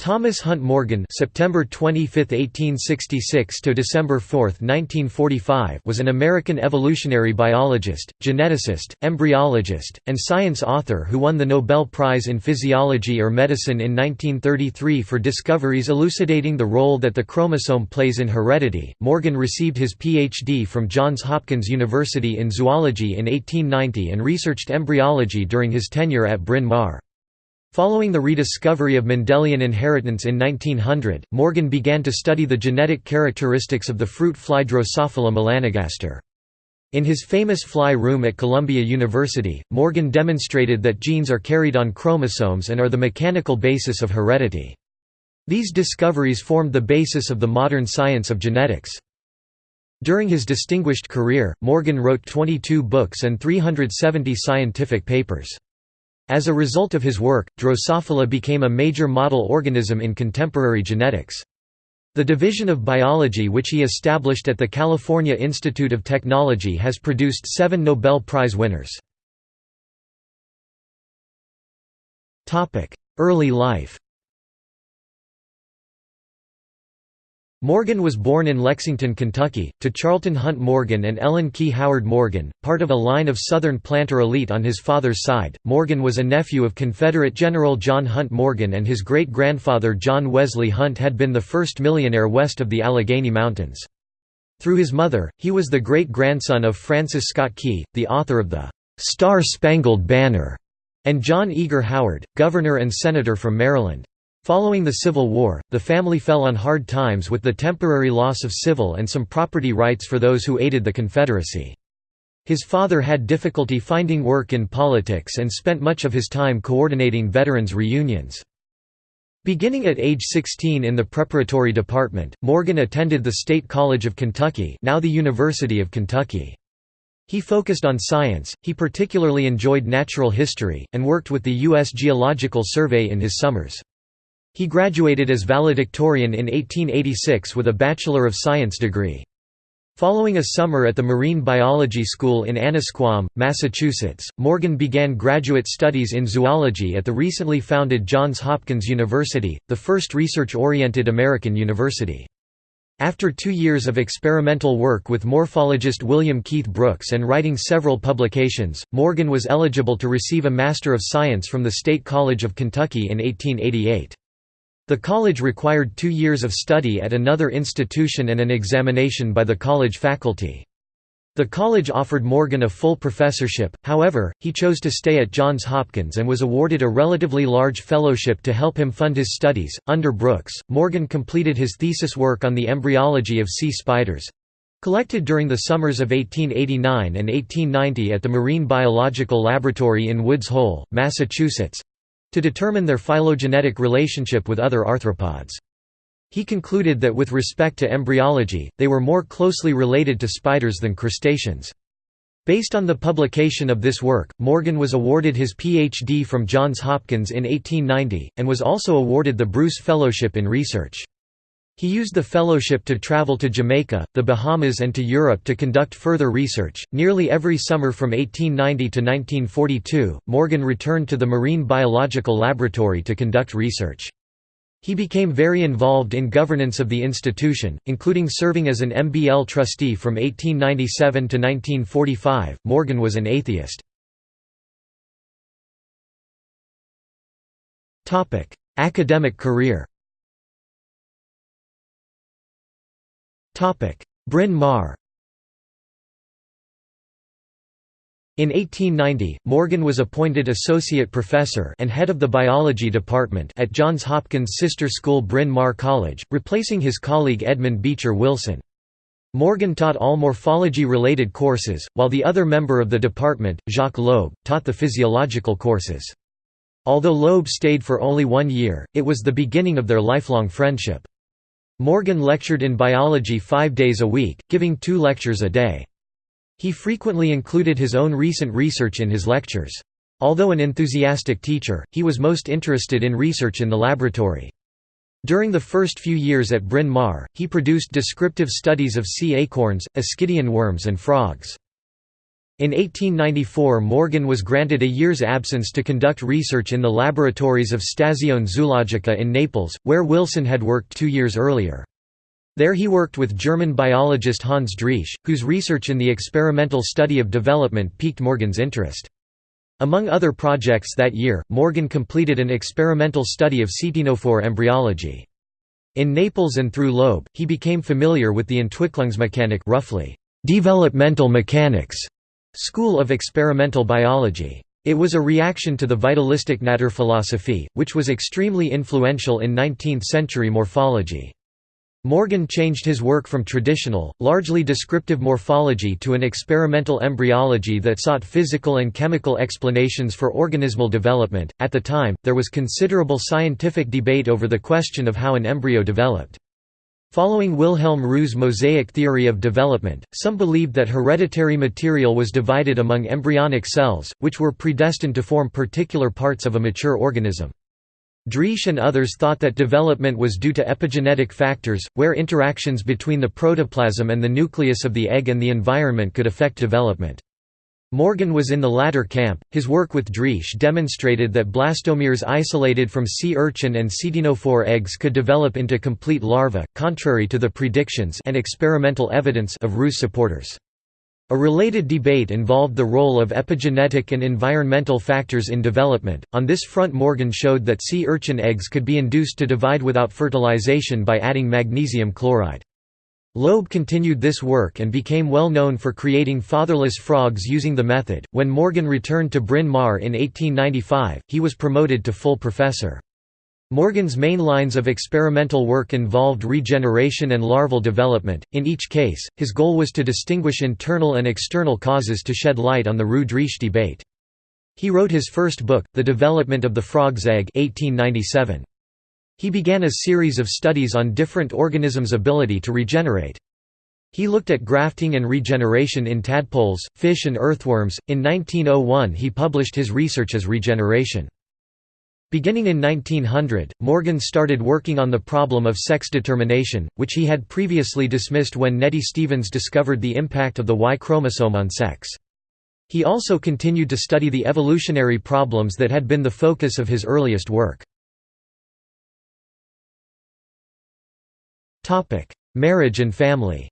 Thomas Hunt Morgan (September 25, 1866 to December 4, 1945) was an American evolutionary biologist, geneticist, embryologist, and science author who won the Nobel Prize in Physiology or Medicine in 1933 for discoveries elucidating the role that the chromosome plays in heredity. Morgan received his PhD from Johns Hopkins University in zoology in 1890 and researched embryology during his tenure at Bryn Mawr. Following the rediscovery of Mendelian inheritance in 1900, Morgan began to study the genetic characteristics of the fruit fly Drosophila melanogaster. In his famous fly room at Columbia University, Morgan demonstrated that genes are carried on chromosomes and are the mechanical basis of heredity. These discoveries formed the basis of the modern science of genetics. During his distinguished career, Morgan wrote 22 books and 370 scientific papers. As a result of his work, Drosophila became a major model organism in contemporary genetics. The division of biology which he established at the California Institute of Technology has produced seven Nobel Prize winners. Early life Morgan was born in Lexington, Kentucky, to Charlton Hunt Morgan and Ellen Key Howard Morgan, part of a line of Southern planter elite on his father's side. Morgan was a nephew of Confederate General John Hunt Morgan, and his great grandfather John Wesley Hunt had been the first millionaire west of the Allegheny Mountains. Through his mother, he was the great grandson of Francis Scott Key, the author of the Star Spangled Banner, and John Eager Howard, governor and senator from Maryland. Following the Civil War, the family fell on hard times with the temporary loss of civil and some property rights for those who aided the Confederacy. His father had difficulty finding work in politics and spent much of his time coordinating veterans' reunions. Beginning at age 16 in the preparatory department, Morgan attended the State College of Kentucky now the University of Kentucky. He focused on science, he particularly enjoyed natural history, and worked with the U.S. Geological Survey in his summers. He graduated as valedictorian in 1886 with a Bachelor of Science degree. Following a summer at the Marine Biology School in Annisquam, Massachusetts, Morgan began graduate studies in zoology at the recently founded Johns Hopkins University, the first research-oriented American university. After two years of experimental work with morphologist William Keith Brooks and writing several publications, Morgan was eligible to receive a Master of Science from the State College of Kentucky in 1888. The college required two years of study at another institution and an examination by the college faculty. The college offered Morgan a full professorship, however, he chose to stay at Johns Hopkins and was awarded a relatively large fellowship to help him fund his studies. Under Brooks, Morgan completed his thesis work on the embryology of sea spiders collected during the summers of 1889 and 1890 at the Marine Biological Laboratory in Woods Hole, Massachusetts to determine their phylogenetic relationship with other arthropods. He concluded that with respect to embryology, they were more closely related to spiders than crustaceans. Based on the publication of this work, Morgan was awarded his Ph.D. from Johns Hopkins in 1890, and was also awarded the Bruce Fellowship in Research. He used the fellowship to travel to Jamaica, the Bahamas, and to Europe to conduct further research. Nearly every summer from 1890 to 1942, Morgan returned to the Marine Biological Laboratory to conduct research. He became very involved in governance of the institution, including serving as an MBL trustee from 1897 to 1945. Morgan was an atheist. Academic career Bryn Mawr In 1890, Morgan was appointed associate professor and head of the biology department at Johns Hopkins' sister school Bryn Mawr College, replacing his colleague Edmund Beecher Wilson. Morgan taught all morphology-related courses, while the other member of the department, Jacques Loeb, taught the physiological courses. Although Loeb stayed for only one year, it was the beginning of their lifelong friendship. Morgan lectured in biology five days a week, giving two lectures a day. He frequently included his own recent research in his lectures. Although an enthusiastic teacher, he was most interested in research in the laboratory. During the first few years at Bryn Mawr, he produced descriptive studies of sea acorns, ascidian worms and frogs. In 1894 Morgan was granted a year's absence to conduct research in the laboratories of Stazione Zoologica in Naples, where Wilson had worked two years earlier. There he worked with German biologist Hans Driesch, whose research in the experimental study of development piqued Morgan's interest. Among other projects that year, Morgan completed an experimental study of ctenophore embryology. In Naples and through Loeb, he became familiar with the Entwicklungsmechanik roughly, developmental mechanics school of experimental biology. It was a reaction to the vitalistic Naturphilosophie, which was extremely influential in 19th-century morphology. Morgan changed his work from traditional, largely descriptive morphology to an experimental embryology that sought physical and chemical explanations for organismal development. At the time, there was considerable scientific debate over the question of how an embryo developed. Following Wilhelm Roux's mosaic theory of development, some believed that hereditary material was divided among embryonic cells, which were predestined to form particular parts of a mature organism. Driesch and others thought that development was due to epigenetic factors, where interactions between the protoplasm and the nucleus of the egg and the environment could affect development. Morgan was in the latter camp. His work with Driesch demonstrated that blastomeres isolated from sea urchin and ctenophore eggs could develop into complete larvae, contrary to the predictions and experimental evidence of Roux's supporters. A related debate involved the role of epigenetic and environmental factors in development. On this front, Morgan showed that sea urchin eggs could be induced to divide without fertilization by adding magnesium chloride. Loeb continued this work and became well known for creating fatherless frogs using the method. When Morgan returned to Bryn Mawr in 1895, he was promoted to full professor. Morgan's main lines of experimental work involved regeneration and larval development. In each case, his goal was to distinguish internal and external causes to shed light on the Roux-Driesch debate. He wrote his first book, The Development of the Frog's Egg 1897. He began a series of studies on different organisms' ability to regenerate. He looked at grafting and regeneration in tadpoles, fish and earthworms. In 1901 he published his research as regeneration. Beginning in 1900, Morgan started working on the problem of sex determination, which he had previously dismissed when Nettie Stevens discovered the impact of the Y chromosome on sex. He also continued to study the evolutionary problems that had been the focus of his earliest work. Marriage and family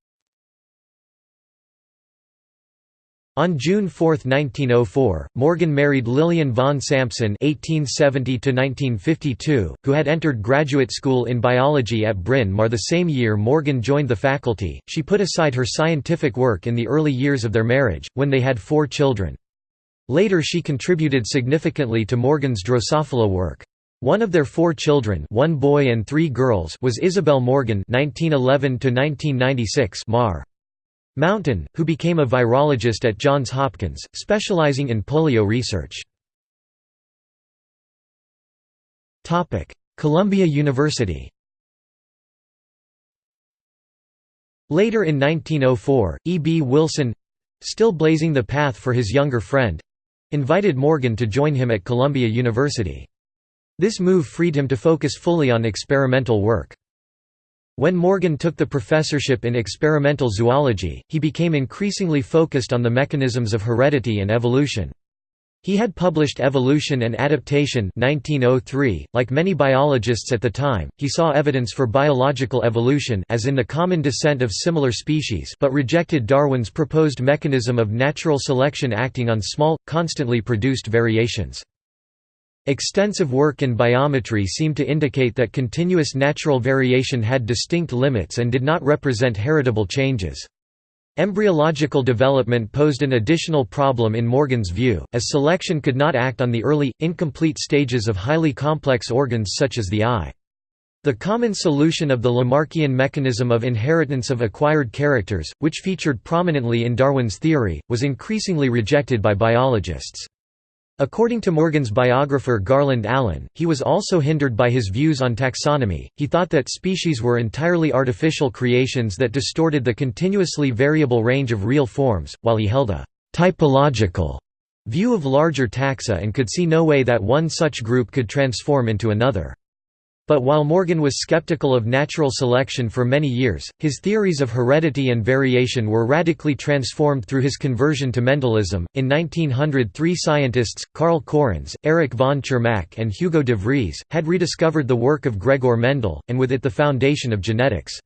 On June 4, 1904, Morgan married Lillian Vaughan Sampson (1870–1952), who had entered graduate school in biology at Bryn Mawr the same year Morgan joined the faculty. She put aside her scientific work in the early years of their marriage, when they had four children. Later she contributed significantly to Morgan's Drosophila work. One of their four children one boy and three girls was Isabel Morgan 1911 Mar. Mountain, who became a virologist at Johns Hopkins, specializing in polio research. Columbia University Later in 1904, E. B. Wilson—still blazing the path for his younger friend—invited Morgan to join him at Columbia University. This move freed him to focus fully on experimental work. When Morgan took the professorship in experimental zoology, he became increasingly focused on the mechanisms of heredity and evolution. He had published Evolution and Adaptation 1903. .Like many biologists at the time, he saw evidence for biological evolution as in the common descent of similar species but rejected Darwin's proposed mechanism of natural selection acting on small, constantly produced variations. Extensive work in biometry seemed to indicate that continuous natural variation had distinct limits and did not represent heritable changes. Embryological development posed an additional problem in Morgan's view, as selection could not act on the early, incomplete stages of highly complex organs such as the eye. The common solution of the Lamarckian mechanism of inheritance of acquired characters, which featured prominently in Darwin's theory, was increasingly rejected by biologists. According to Morgan's biographer Garland Allen, he was also hindered by his views on taxonomy. He thought that species were entirely artificial creations that distorted the continuously variable range of real forms, while he held a typological view of larger taxa and could see no way that one such group could transform into another. But while Morgan was skeptical of natural selection for many years, his theories of heredity and variation were radically transformed through his conversion to Mendelism. In 1900, three scientists, Karl Correns, Erich von Tschermak, and Hugo de Vries, had rediscovered the work of Gregor Mendel, and with it the foundation of genetics.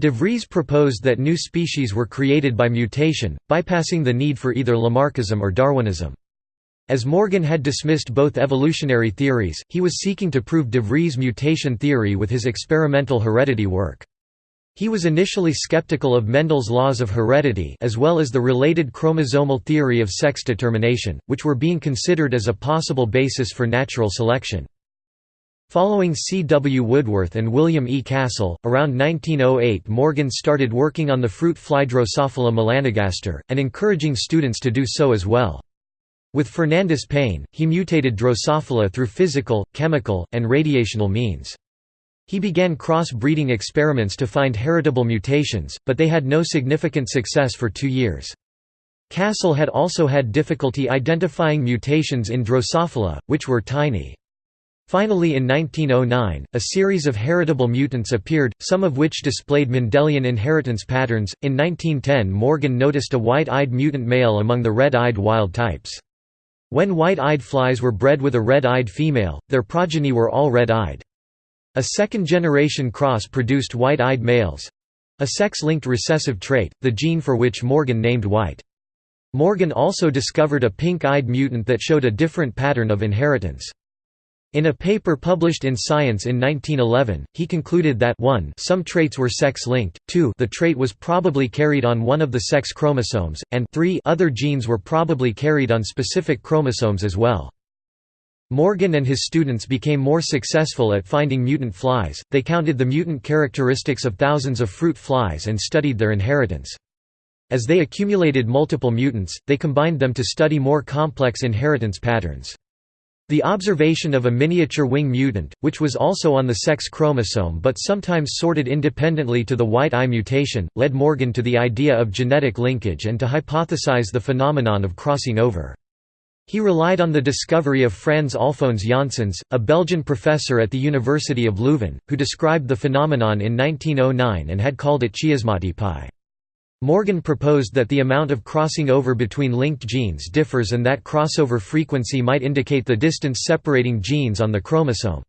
De Vries proposed that new species were created by mutation, bypassing the need for either Lamarckism or Darwinism. As Morgan had dismissed both evolutionary theories, he was seeking to prove de Vries' mutation theory with his experimental heredity work. He was initially skeptical of Mendel's laws of heredity as well as the related chromosomal theory of sex determination, which were being considered as a possible basis for natural selection. Following C. W. Woodworth and William E. Castle, around 1908 Morgan started working on the fruit fly Drosophila melanogaster, and encouraging students to do so as well. With Fernandus Payne, he mutated Drosophila through physical, chemical, and radiational means. He began cross-breeding experiments to find heritable mutations, but they had no significant success for two years. Castle had also had difficulty identifying mutations in Drosophila, which were tiny. Finally in 1909, a series of heritable mutants appeared, some of which displayed Mendelian inheritance patterns. In 1910 Morgan noticed a white-eyed mutant male among the red-eyed wild types. When white-eyed flies were bred with a red-eyed female, their progeny were all red-eyed. A second-generation cross produced white-eyed males—a sex-linked recessive trait, the gene for which Morgan named white. Morgan also discovered a pink-eyed mutant that showed a different pattern of inheritance. In a paper published in Science in 1911, he concluded that 1 some traits were sex-linked, 2 the trait was probably carried on one of the sex chromosomes, and 3 other genes were probably carried on specific chromosomes as well. Morgan and his students became more successful at finding mutant flies, they counted the mutant characteristics of thousands of fruit flies and studied their inheritance. As they accumulated multiple mutants, they combined them to study more complex inheritance patterns. The observation of a miniature wing mutant, which was also on the sex chromosome but sometimes sorted independently to the white eye mutation, led Morgan to the idea of genetic linkage and to hypothesize the phenomenon of crossing over. He relied on the discovery of Franz Alfons Janssens, a Belgian professor at the University of Leuven, who described the phenomenon in 1909 and had called it chiasmatypy. Morgan proposed that the amount of crossing over between linked genes differs and that crossover frequency might indicate the distance separating genes on the chromosome.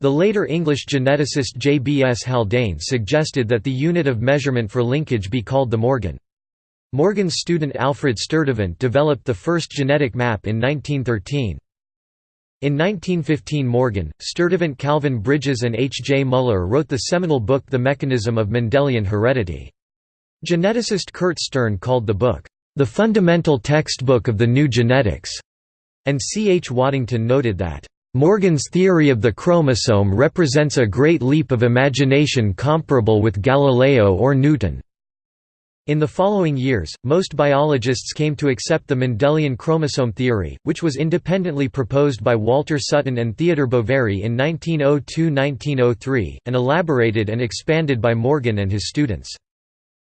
The later English geneticist J. B. S. Haldane suggested that the unit of measurement for linkage be called the Morgan. Morgan's student Alfred Sturtevant developed the first genetic map in 1913. In 1915 Morgan, Sturtevant Calvin Bridges and H. J. Muller wrote the seminal book The Mechanism of Mendelian Heredity. Geneticist Kurt Stern called the book, "...the fundamental textbook of the new genetics", and C. H. Waddington noted that, "...Morgan's theory of the chromosome represents a great leap of imagination comparable with Galileo or Newton." In the following years, most biologists came to accept the Mendelian chromosome theory, which was independently proposed by Walter Sutton and Theodor Boveri in 1902–1903, and elaborated and expanded by Morgan and his students.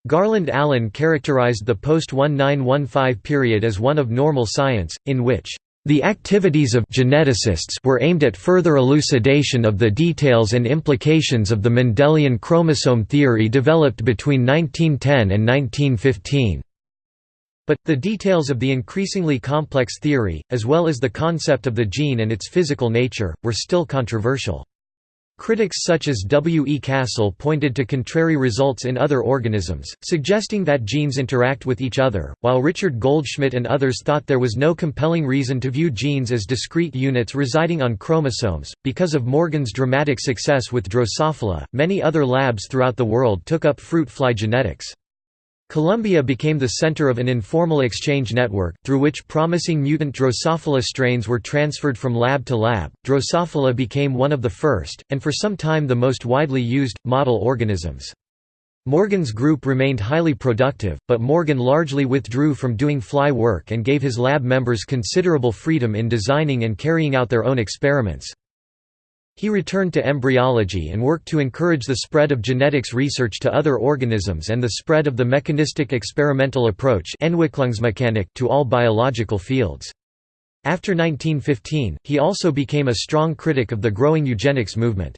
Garland Allen characterized the post-1915 period as one of normal science, in which the activities of geneticists were aimed at further elucidation of the details and implications of the Mendelian chromosome theory developed between 1910 and 1915. But, the details of the increasingly complex theory, as well as the concept of the gene and its physical nature, were still controversial. Critics such as W. E. Castle pointed to contrary results in other organisms, suggesting that genes interact with each other, while Richard Goldschmidt and others thought there was no compelling reason to view genes as discrete units residing on chromosomes. Because of Morgan's dramatic success with Drosophila, many other labs throughout the world took up fruit fly genetics. Columbia became the center of an informal exchange network, through which promising mutant Drosophila strains were transferred from lab to lab. Drosophila became one of the first, and for some time the most widely used, model organisms. Morgan's group remained highly productive, but Morgan largely withdrew from doing fly work and gave his lab members considerable freedom in designing and carrying out their own experiments. He returned to embryology and worked to encourage the spread of genetics research to other organisms and the spread of the mechanistic experimental approach to all biological fields. After 1915, he also became a strong critic of the growing eugenics movement.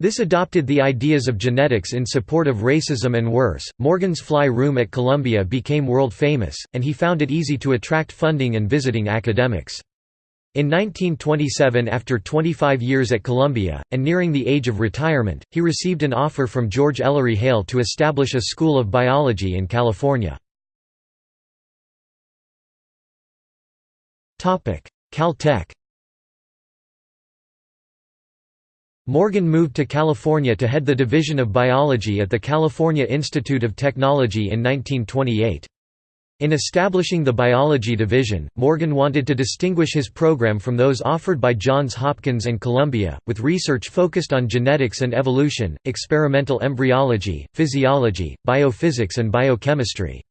This adopted the ideas of genetics in support of racism and worse. Morgan's Fly Room at Columbia became world famous, and he found it easy to attract funding and visiting academics. In 1927 after 25 years at Columbia, and nearing the age of retirement, he received an offer from George Ellery Hale to establish a school of biology in California. Caltech Morgan moved to California to head the Division of Biology at the California Institute of Technology in 1928. In establishing the Biology Division, Morgan wanted to distinguish his program from those offered by Johns Hopkins and Columbia, with research focused on genetics and evolution, experimental embryology, physiology, biophysics and biochemistry.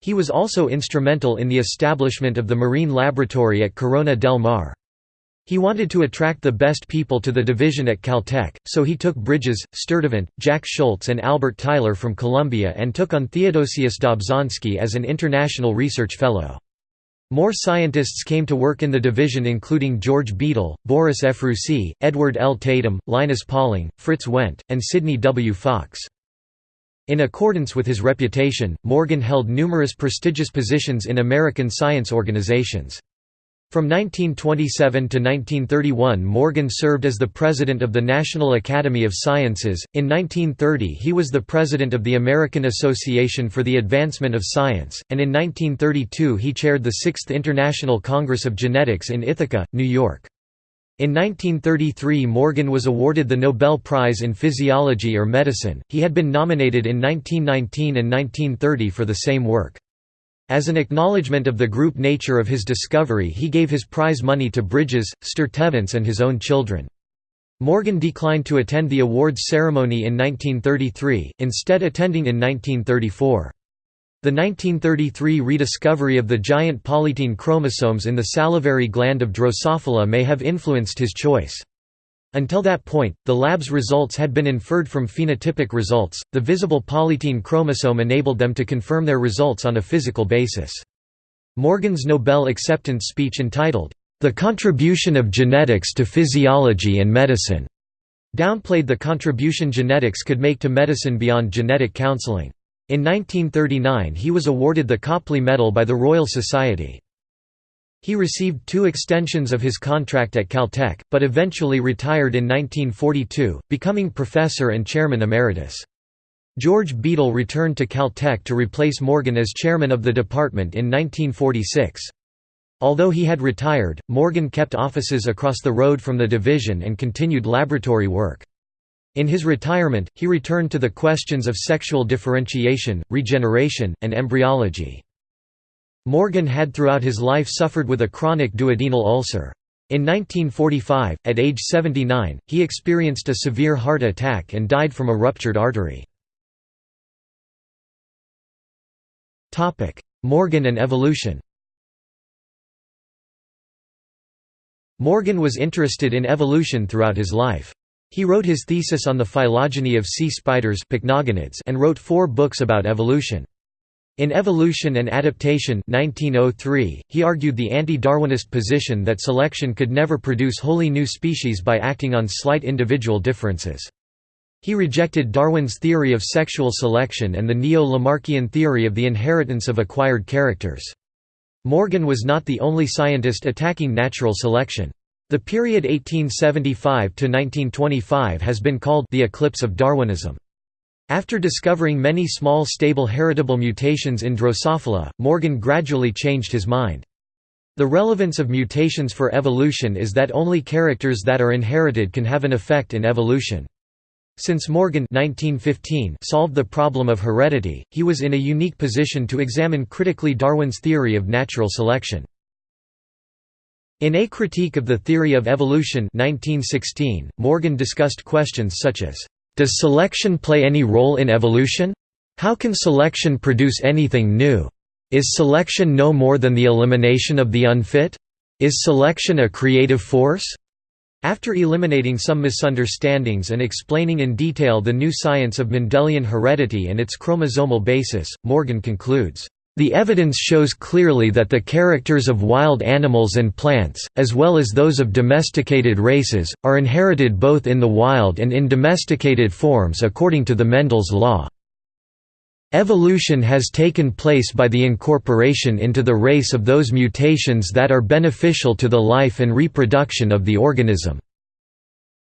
He was also instrumental in the establishment of the Marine Laboratory at Corona del Mar. He wanted to attract the best people to the division at Caltech, so he took Bridges, Sturtevant, Jack Schultz and Albert Tyler from Columbia and took on Theodosius Dobzhansky as an international research fellow. More scientists came to work in the division including George Beadle, Boris Ephrussi, Edward L. Tatum, Linus Pauling, Frits Went, and Sidney W. Fox. In accordance with his reputation, Morgan held numerous prestigious positions in American science organizations. From 1927 to 1931 Morgan served as the president of the National Academy of Sciences. In 1930 he was the president of the American Association for the Advancement of Science, and in 1932 he chaired the 6th International Congress of Genetics in Ithaca, New York. In 1933 Morgan was awarded the Nobel Prize in Physiology or Medicine, he had been nominated in 1919 and 1930 for the same work. As an acknowledgement of the group nature of his discovery he gave his prize money to Bridges, Sturtevant and his own children. Morgan declined to attend the awards ceremony in 1933, instead attending in 1934. The 1933 rediscovery of the giant polytene chromosomes in the salivary gland of Drosophila may have influenced his choice. Until that point, the lab's results had been inferred from phenotypic results. The visible polytene chromosome enabled them to confirm their results on a physical basis. Morgan's Nobel acceptance speech entitled, The Contribution of Genetics to Physiology and Medicine, downplayed the contribution genetics could make to medicine beyond genetic counseling. In 1939 he was awarded the Copley Medal by the Royal Society. He received two extensions of his contract at Caltech, but eventually retired in 1942, becoming professor and chairman emeritus. George Beadle returned to Caltech to replace Morgan as chairman of the department in 1946. Although he had retired, Morgan kept offices across the road from the division and continued laboratory work. In his retirement, he returned to the questions of sexual differentiation, regeneration, and embryology. Morgan had throughout his life suffered with a chronic duodenal ulcer. In 1945, at age 79, he experienced a severe heart attack and died from a ruptured artery. Morgan and evolution Morgan was interested in evolution throughout his life. He wrote his thesis on the phylogeny of sea spiders and wrote four books about evolution. In Evolution and Adaptation 1903, he argued the anti-Darwinist position that selection could never produce wholly new species by acting on slight individual differences. He rejected Darwin's theory of sexual selection and the neo-Lamarckian theory of the inheritance of acquired characters. Morgan was not the only scientist attacking natural selection. The period 1875–1925 has been called the eclipse of Darwinism. After discovering many small stable heritable mutations in Drosophila, Morgan gradually changed his mind. The relevance of mutations for evolution is that only characters that are inherited can have an effect in evolution. Since Morgan 1915 solved the problem of heredity, he was in a unique position to examine critically Darwin's theory of natural selection. In A Critique of the Theory of Evolution 1916, Morgan discussed questions such as, does selection play any role in evolution? How can selection produce anything new? Is selection no more than the elimination of the unfit? Is selection a creative force? After eliminating some misunderstandings and explaining in detail the new science of Mendelian heredity and its chromosomal basis, Morgan concludes, The evidence shows clearly that the characters of wild animals and plants, as well as those of domesticated races, are inherited both in the wild and in domesticated forms according to the Mendel's law. Evolution has taken place by the incorporation into the race of those mutations that are beneficial to the life and reproduction of the organism.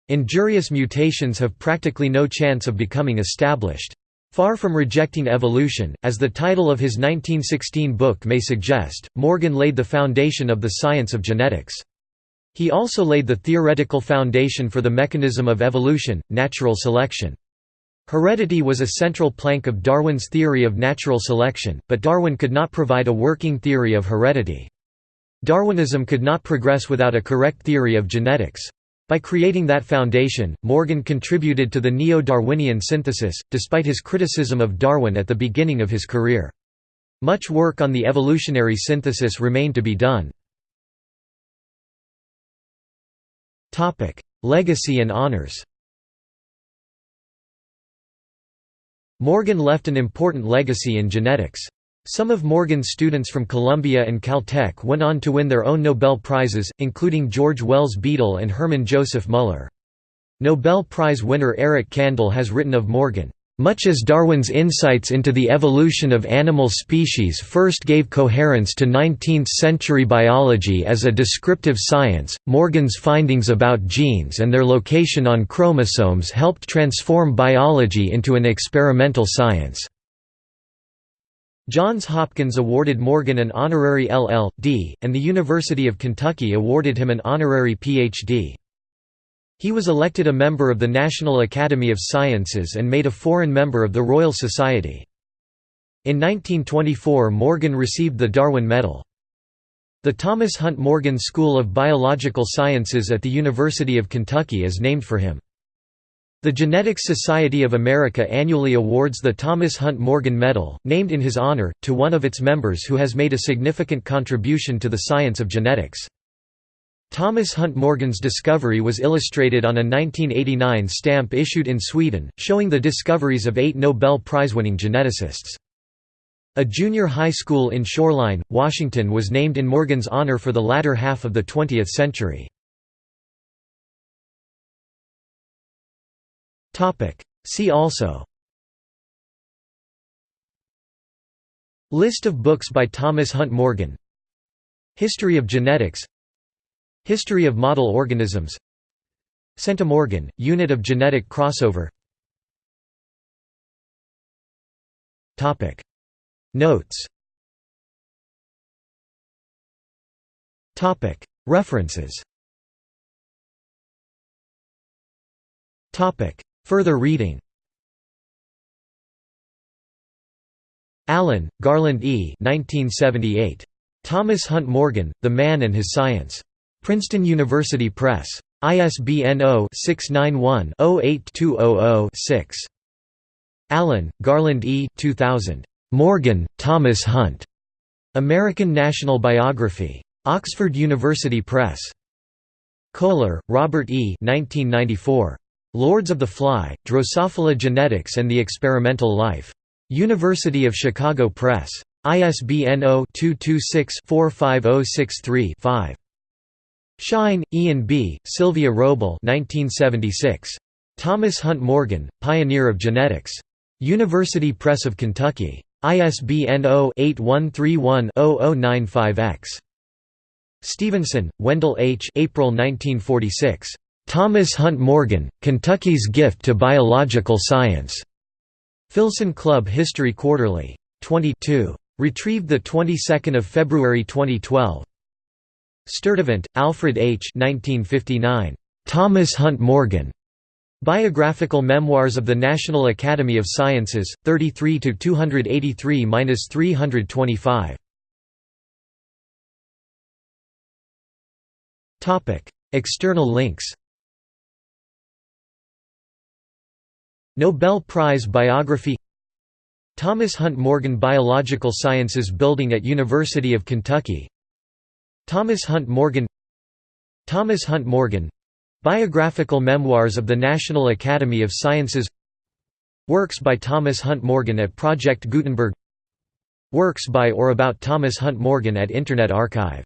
Injurious mutations have practically no chance of becoming established. Far from rejecting evolution, as the title of his 1916 book may suggest, Morgan laid the foundation of the science of genetics. He also laid the theoretical foundation for the mechanism of evolution, natural selection. Heredity was a central plank of Darwin's theory of natural selection, but Darwin could not provide a working theory of heredity. Darwinism could not progress without a correct theory of genetics. By creating that foundation, Morgan contributed to the neo-Darwinian synthesis, despite his criticism of Darwin at the beginning of his career. Much work on the evolutionary synthesis remained to be done. Legacy and honors Morgan left an important legacy in genetics. Some of Morgan's students from Columbia and Caltech went on to win their own Nobel Prizes, including George Wells Beadle and Hermann Joseph Muller. Nobel Prize winner Eric Kandel has written of Morgan, "...much as Darwin's insights into the evolution of animal species first gave coherence to 19th-century biology as a descriptive science, Morgan's findings about genes and their location on chromosomes helped transform biology into an experimental science." Johns Hopkins awarded Morgan an honorary LL.D., and the University of Kentucky awarded him an honorary Ph.D. He was elected a member of the National Academy of Sciences and made a foreign member of the Royal Society. In 1924 Morgan received the Darwin Medal. The Thomas Hunt Morgan School of Biological Sciences at the University of Kentucky is named for him. The Genetics Society of America annually awards the Thomas Hunt Morgan Medal, named in his honor, to one of its members who has made a significant contribution to the science of genetics. Thomas Hunt Morgan's discovery was illustrated on a 1989 stamp issued in Sweden, showing the discoveries of eight Nobel Prize-winning geneticists. A junior high school in Shoreline, Washington was named in Morgan's honor for the latter half of the 20th century. See also. List of books by Thomas Hunt Morgan. History of genetics. History of model organisms. Centimorgan, unit of genetic crossover. Notes. References Further reading Allen, Garland E. 1978. Thomas Hunt Morgan, The Man and His Science. Princeton University Press. ISBN 0-691-08200-6. Allen, Garland E. 2000. Morgan, Thomas Hunt. American National Biography. Oxford University Press. Kohler, Robert E. 1994. Lords of the Fly, Drosophila Genetics and the Experimental Life. University of Chicago Press. ISBN 0-226-45063-5. Shine, Ian B., Sylvia Wrobel 1976. Thomas Hunt Morgan, Pioneer of Genetics. University Press of Kentucky. ISBN 0-8131-0095-X. Stevenson, Wendell H. April 1946. Thomas Hunt Morgan, Kentucky's Gift to Biological Science. Filson Club History Quarterly. 22. Retrieved the 22nd of February 2012. Sturtevant, Alfred H. 1959. Thomas Hunt Morgan. Biographical Memoirs of the National Academy of Sciences, 33 to 283-325. Topic: External links. Nobel Prize Biography Thomas Hunt Morgan Biological Sciences Building at University of Kentucky Thomas Hunt Morgan Thomas Hunt Morgan Biographical Memoirs of the National Academy of Sciences Works by Thomas Hunt Morgan at Project Gutenberg Works by or about Thomas Hunt Morgan at Internet Archive